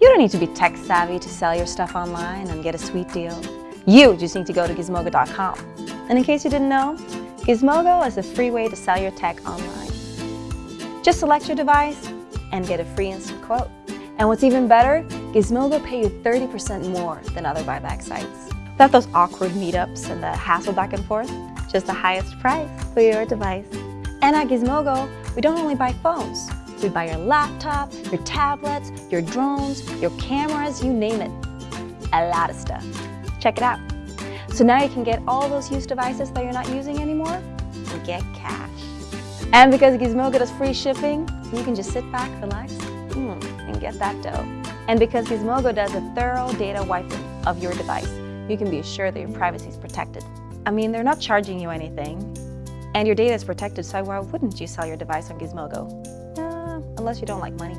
You don't need to be tech savvy to sell your stuff online and get a sweet deal. You just need to go to gizmogo.com. And in case you didn't know, Gizmogo is a free way to sell your tech online. Just select your device and get a free instant quote. And what's even better, Gizmogo pay you 30% more than other buyback sites. Without those awkward meetups and the hassle back and forth, just the highest price for your device. And at Gizmogo, we don't only buy phones. We buy your laptop, your tablets, your drones, your cameras, you name it. A lot of stuff. Check it out. So now you can get all those used devices that you're not using anymore and get cash. And because Gizmogo does free shipping, you can just sit back, relax, mm, and get that dough. And because Gizmogo does a thorough data wiping of your device, you can be assured that your privacy is protected. I mean, they're not charging you anything, and your data is protected, so why wouldn't you sell your device on Gizmogo? Unless you don't like money.